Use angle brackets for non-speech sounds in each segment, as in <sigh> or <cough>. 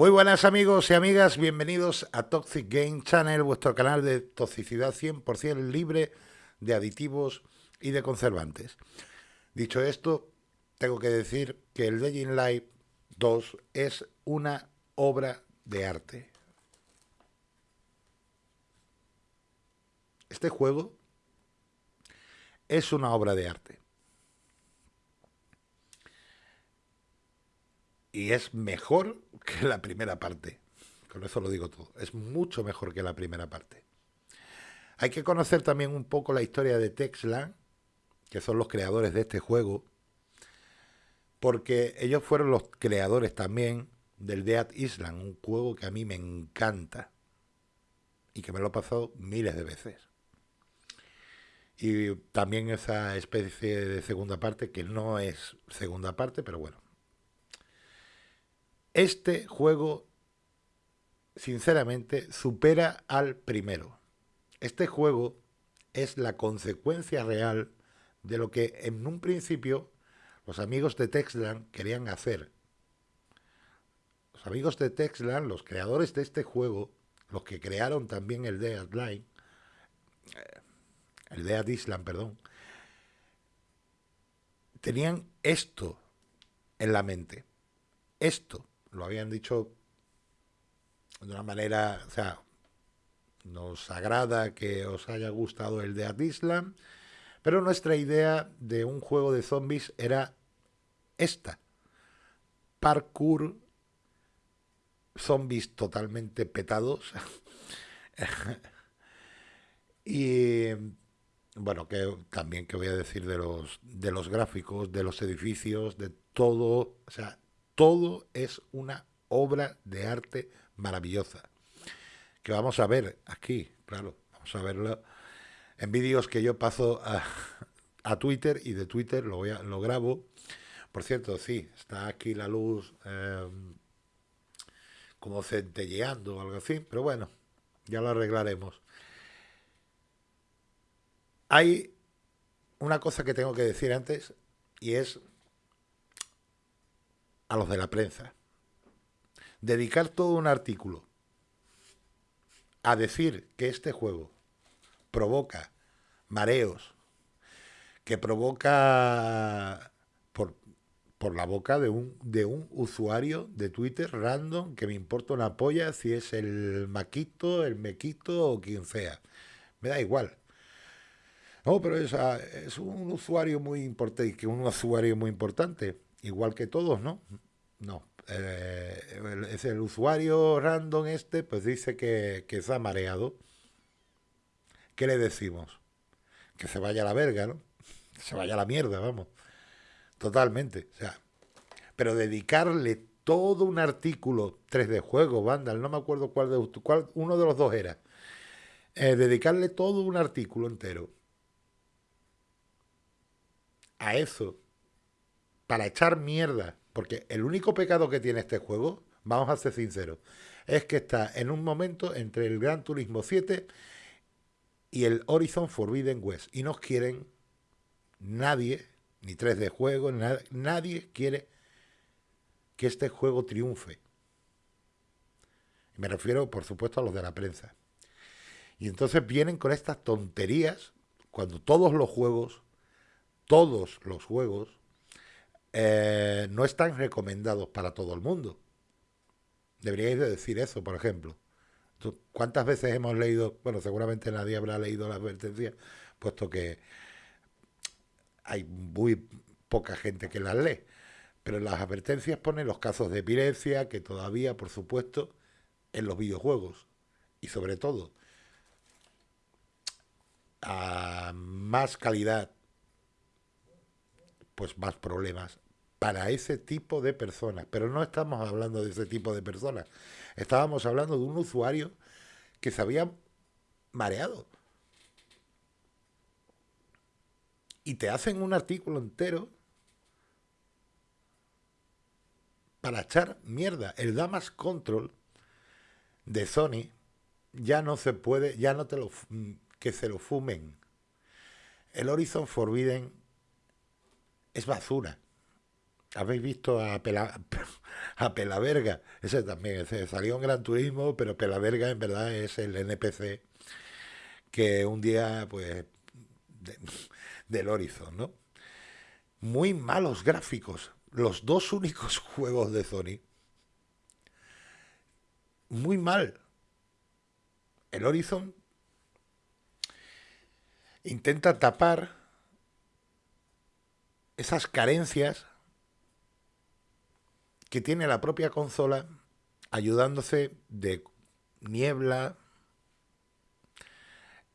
Muy buenas amigos y amigas, bienvenidos a Toxic Game Channel, vuestro canal de toxicidad 100% libre de aditivos y de conservantes. Dicho esto, tengo que decir que el Legend Live 2 es una obra de arte. Este juego es una obra de arte. Y es mejor <laughs> que la primera parte. Con eso lo digo todo. Es mucho mejor que la primera parte. Hay que conocer también un poco la historia de Texlan, que son los creadores de este juego, porque ellos fueron los creadores también del Dead Island, un juego que a mí me encanta y que me lo he pasado miles de veces. Y también esa especie de segunda parte, que no es segunda parte, pero bueno, este juego, sinceramente, supera al primero. Este juego es la consecuencia real de lo que en un principio los amigos de Texland querían hacer. Los amigos de Texland, los creadores de este juego, los que crearon también el Dead Line, eh, el Dead Island, perdón, tenían esto en la mente. Esto lo habían dicho de una manera, o sea, nos agrada que os haya gustado el de Island, pero nuestra idea de un juego de zombies era esta. Parkour, zombies totalmente petados. <laughs> y bueno, que también que voy a decir de los de los gráficos, de los edificios, de todo, o sea, todo es una obra de arte maravillosa. Que vamos a ver aquí, claro, vamos a verlo en vídeos que yo paso a, Twitter y de Twitter lo, voy a, lo grabo. Por cierto, sí, está aquí la luz em, como centelleando o algo así, pero bueno, ya lo arreglaremos. Hay una cosa que tengo que decir antes y es a los de la prensa. Dedicar todo un artículo a decir que este juego provoca mareos, que provoca por, por la boca de un, de un usuario de Twitter random que me importa una polla si es el Maquito, el Mequito o quien sea. Me da igual. No, pero es, ah, es un usuario muy importante, que un usuario muy importante igual que todos, ¿no? No. Eh, es el usuario random este, pues dice que, que se ha mareado. ¿Qué le decimos? Que se vaya a la verga, ¿no? Que se vaya a la mierda, vamos. Totalmente. O sea, pero dedicarle todo un artículo, 3 de juego, Vandal, no me acuerdo cuál de cuál, uno de los dos era. Eh, dedicarle todo un artículo entero a eso para echar mierda, porque el único pecado que tiene este juego, vamos a ser sinceros, es que está en un momento entre el Gran Turismo 7 y el Horizon Forbidden West. Y no quieren nadie, ni 3 de juego, nadie quiere que este juego triunfe. Me refiero, por supuesto, a los de la prensa. Y entonces vienen con estas tonterías cuando todos los juegos, todos los juegos, eh, no están recomendados para todo el mundo. Deberíais de decir eso, por ejemplo. ¿Cuántas veces hemos leído, bueno, seguramente nadie habrá leído la advertencia, puesto que hay muy poca gente que las lee, pero las advertencias ponen los casos de epilepsia, que todavía, por supuesto, en los videojuegos, y sobre todo, a más calidad pues más problemas para ese tipo de personas. Pero no estamos hablando de ese tipo de personas. Estábamos hablando de un usuario que se había mareado. Y te hacen un artículo entero para echar mierda. El Damas Control de Sony ya no se puede, ya no te lo, que se lo fumen. El Horizon Forbidden es basura. habéis visto a, Pela, <laughs> a Pelaverga, ese también, salió en Gran Turismo, pero Pelaverga en verdad es el NPC que un día, pues, <laughs> del Horizon, ¿no? Muy malos gráficos, los dos únicos <laughs> juegos de Sony. Muy mal. El Horizon intenta tapar esas carencias que tiene la propia consola ayudándose de niebla,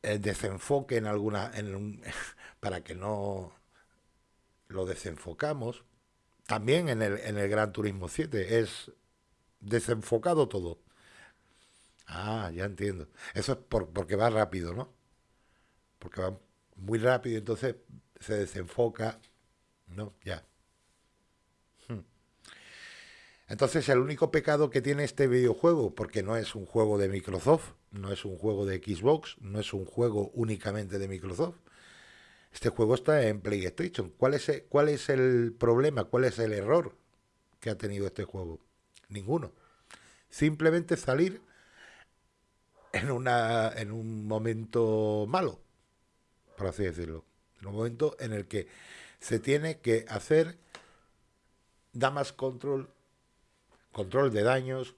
el desenfoque en alguna <laughs> para que no lo desenfocamos. También en el, en el Gran Turismo 7 es desenfocado todo. Ah, ya entiendo. Eso es por, porque va rápido, ¿no? Porque va muy rápido, entonces se desenfoca. No, ya. Hmm. Entonces el único pecado que tiene este videojuego, porque no es un juego de Microsoft, no es un juego de Xbox, no es un juego únicamente de Microsoft, este juego está en PlayStation. ¿Cuál es, el, ¿Cuál es el problema? ¿Cuál es el error que ha tenido este juego? Ninguno. Simplemente salir en, una, en un momento malo, por así decirlo. En un momento en el que se tiene que hacer damas control, control de daños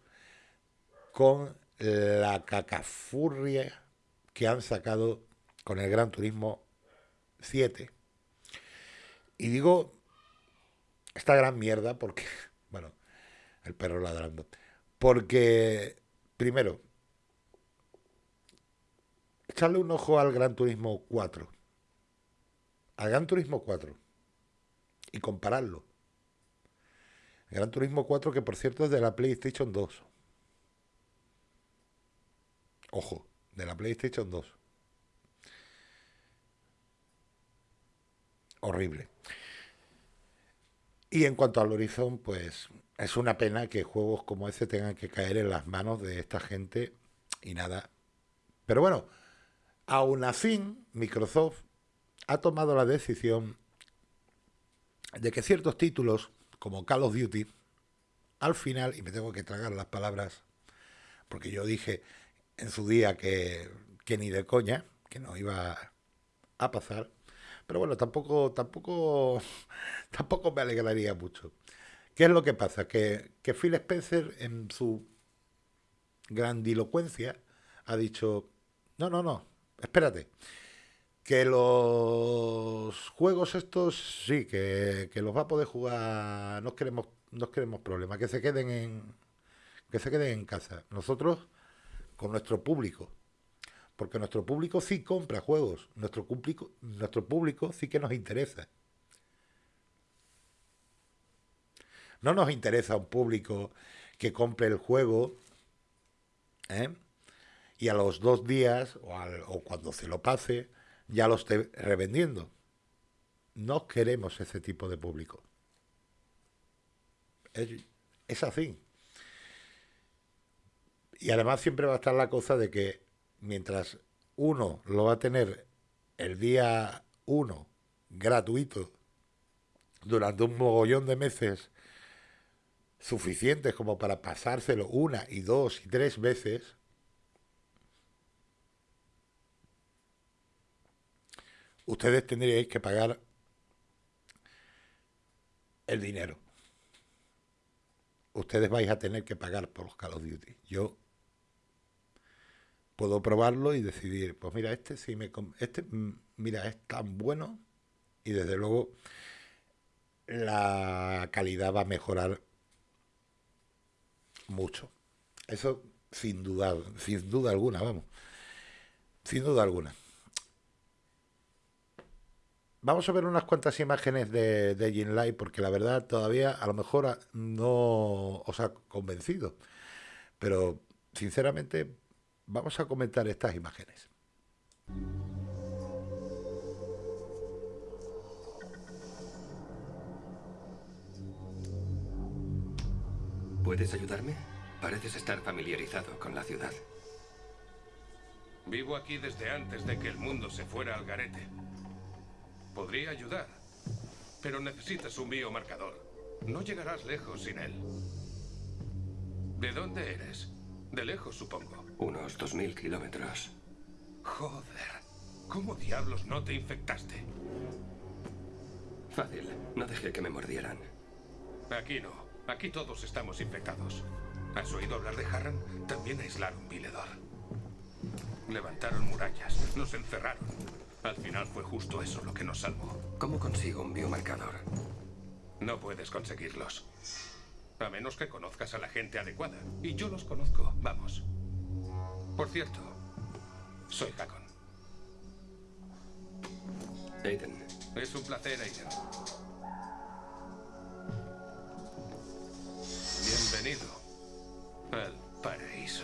con la cacafurria que han sacado con el Gran Turismo 7. Y digo esta gran mierda porque, <laughs> bueno, el perro ladrando. Porque, primero, echarle un ojo al Gran Turismo 4. Al Gran Turismo 4. Y compararlo. Gran Turismo 4 que por cierto es de la PlayStation 2. Ojo, de la PlayStation 2. horrible. Y en cuanto al Horizon, pues es una pena que juegos como ese tengan que caer en las manos de esta gente y nada. Pero bueno, aún así, Microsoft ha tomado la decisión de que ciertos títulos, como Call of Duty, al final, y me tengo que tragar las palabras, porque yo dije en su día que, que ni de coña, que no iba a pasar, pero bueno, tampoco, tampoco, <laughs> tampoco me alegraría mucho. ¿Qué es lo que pasa? Que, que Phil Spencer, en su grandilocuencia, ha dicho, no, no, no, espérate, que los juegos estos, sí, que, que los va a poder jugar, no queremos, no queremos problemas, que se queden en, que se queden en casa. Nosotros, con nuestro público, porque nuestro público sí compra juegos, nuestro público, nuestro público sí que nos interesa. No nos interesa un público que compre el juego ¿eh? y a los dos días o, o, cuando se lo pase ya lo esté revendiendo. No queremos ese tipo de público. Es, es así. Y además siempre va a estar la cosa de que mientras uno lo va a tener el día 1 gratuito durante un mogollón de meses suficientes como para pasárselo una y dos y tres veces, ustedes tendríais que pagar el dinero. Ustedes vais a tener que pagar por los Call of Duty. Yo puedo probarlo y decidir, pues mira, este sí me este mm, mira, es tan bueno y desde luego la calidad va a mejorar mucho. Eso sin duda, sin duda alguna, vamos. Sin duda alguna. Vamos a ver unas cuantas imágenes de, de Live porque la verdad todavía a lo mejor no os ha convencido. Pero sinceramente Vamos a comentar estas imágenes. ¿Puedes ayudarme? Pareces estar familiarizado con la ciudad. Vivo aquí desde antes de que el mundo se fuera al garete. Podría ayudar, pero necesitas un biomarcador. No llegarás lejos sin él. ¿De dónde eres? De lejos, supongo. Unos 2.000 kilómetros. Joder. ¿Cómo diablos no te infectaste? Fácil. No dejé que me mordieran. Aquí no. Aquí todos estamos infectados. ¿Has oído hablar de Harran? También aislaron Viledor. Levantaron murallas, nos encerraron. Al final fue justo eso lo que nos salvó. ¿Cómo consigo un biomarcador? No puedes conseguirlos. A menos que conozcas a la gente adecuada. Y yo los conozco, vamos. Por cierto, soy Hakon. Aiden. Es un placer, Aiden. Bienvenido al paraíso.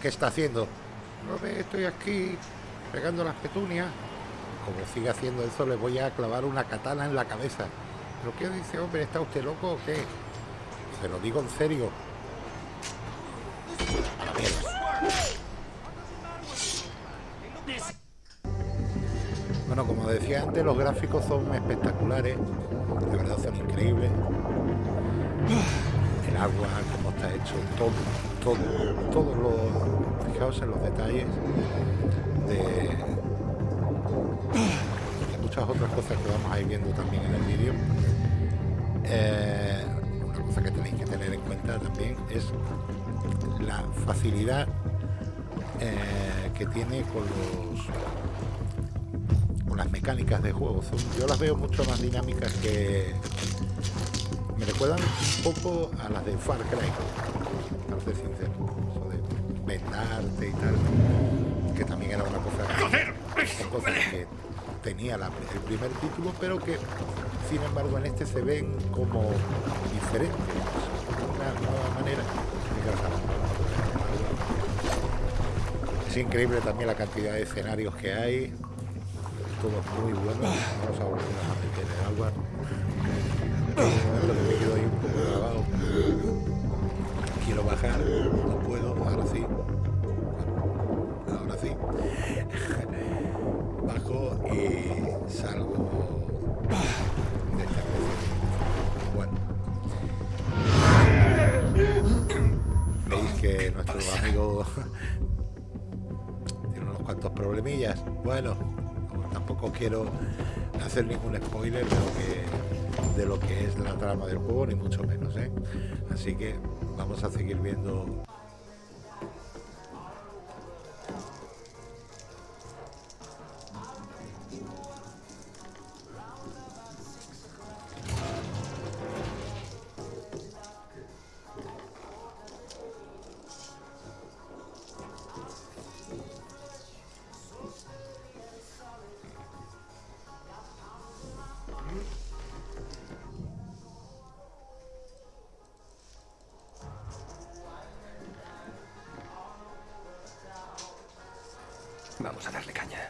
¿Qué está haciendo? No ve, estoy aquí pegando las petunias. Como siga haciendo eso, le voy a clavar una katana en la cabeza. ¿Pero qué dice, hombre? ¿Está usted loco o qué? Se lo digo en serio. Bueno, como decía antes, los gráficos son espectaculares. De verdad son increíbles. Agua, cómo está hecho, todo, todo, todos los. Fijaos en los detalles de, muchas otras cosas que vamos a ir viendo también en el vídeo. Eh, una cosa que tenéis que tener en cuenta también es la facilidad eh, que tiene con los con las mecánicas de juego. Yo las veo mucho más dinámicas que recuerdan un poco a las de Far Cry, para ser sincero. Eso de vendarte y tal, que también era una cosa, que tenía la- el primer título, pero que sin embargo en este se ven como diferentes, una nueva manera de trabajar. Es increíble también la cantidad de escenarios que hay, todos muy buenos. Vamos a volver a meter el agua. Un momento que me quedo ahí un poco grabado. Quiero bajar, no puedo, ahora sí. Ahora sí. <laughs> Bajo y salgo de esta. Bueno. Veis que nuestro amigo <laughs> tiene unos cuantos problemillas. Bueno, tampoco quiero hacer ningún spoiler de lo que, de lo que es la trama del juego, ni mucho menos. ¿eh? Así que vamos a seguir viendo. Vamos a darle caña.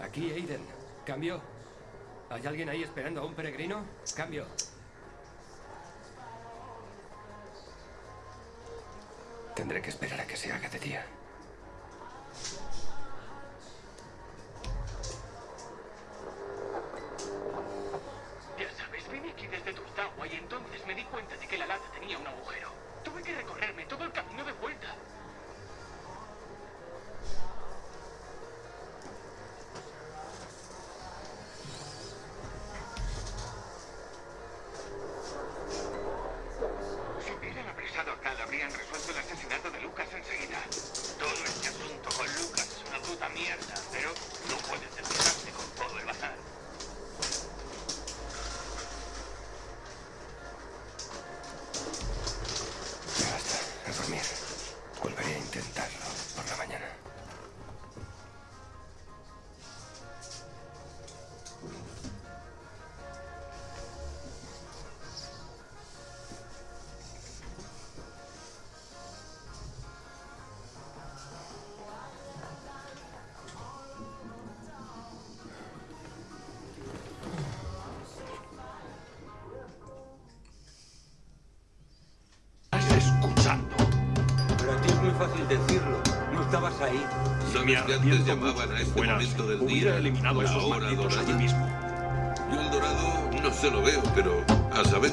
Aquí, Aiden. Cambio. ¿Hay alguien ahí esperando a un peregrino? Cambio. Tendré que esperar a que se haga de día. Mierda, pero fácil decirlo. No estabas ahí. ¿Sabes que antes llamaban a este momento del día eliminado la esos hora malditos allí dorada? mismo. Yo el dorado no se lo veo, pero a saber.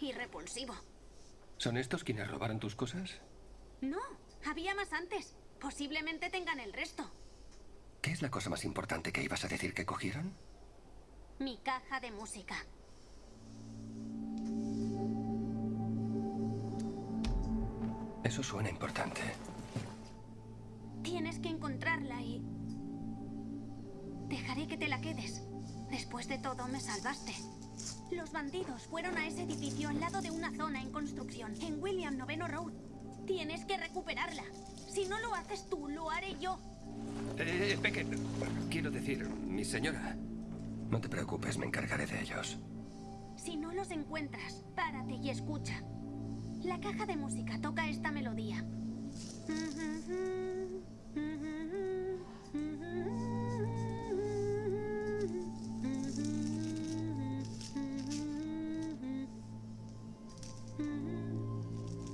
Y repulsivo. ¿Son estos quienes robaron tus cosas? No, había más antes. Posiblemente tengan el resto. ¿Qué es la cosa más importante que ibas a decir que cogieron? Mi caja de música. Eso suena importante. Tienes que encontrarla y... Dejaré que te la quedes. Después de todo, me salvaste. Los bandidos fueron a ese edificio al lado de una zona en construcción, en William Noveno Road. Tienes que recuperarla. Si no lo haces tú, lo haré yo. Eh, Beckett, quiero decir, mi señora. No te preocupes, me encargaré de ellos. Si no los encuentras, párate y escucha. La caja de música toca esta melodía.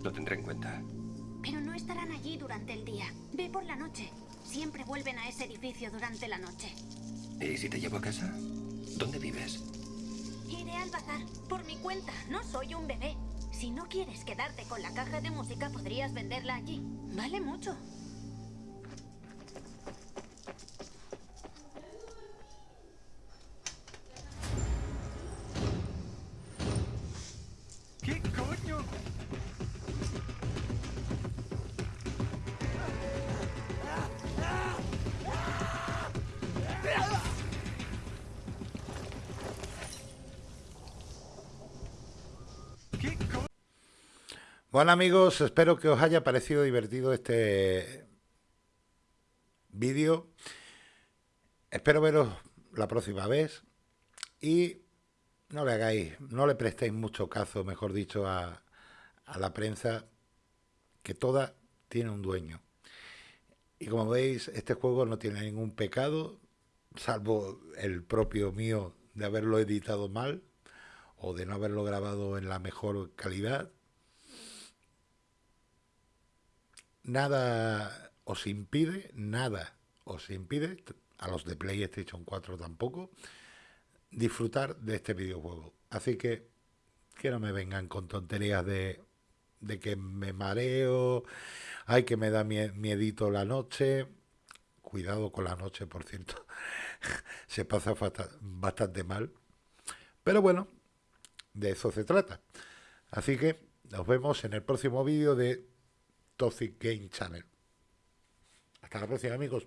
Lo tendré en cuenta. Pero no estarán allí durante el día. Ve por la noche. Siempre vuelven a ese edificio durante la noche. ¿Y si te llevo a casa? ¿Dónde vives? Iré al bazar, por mi cuenta. No soy un bebé. Si no quieres quedarte con la caja de música, podrías venderla allí. Vale mucho. Bueno amigos, espero que os haya parecido divertido este vídeo. Espero veros la próxima vez y no le hagáis, no le prestéis mucho caso, mejor dicho, a, a la prensa, que toda tiene un dueño. Y como veis, este juego no tiene ningún pecado, salvo el propio mío de haberlo editado mal o de no haberlo grabado en la mejor calidad. Nada os impide, nada os impide, a los de PlayStation 4 tampoco, disfrutar de este videojuego. Así que que no me vengan con tonterías de, de que me mareo, ay que me da mie- miedito la noche. Cuidado con la noche, por cierto. <laughs> Se pasa bastante mal. Pero bueno, de eso se trata. Así que nos vemos en el próximo vídeo de Toxic Game Channel. Hasta la próxima, amigos.